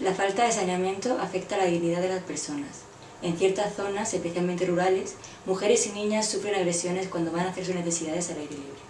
La falta de saneamiento afecta la dignidad de las personas. En ciertas zonas, especialmente rurales, mujeres y niñas sufren agresiones cuando van a hacer sus necesidades al aire libre.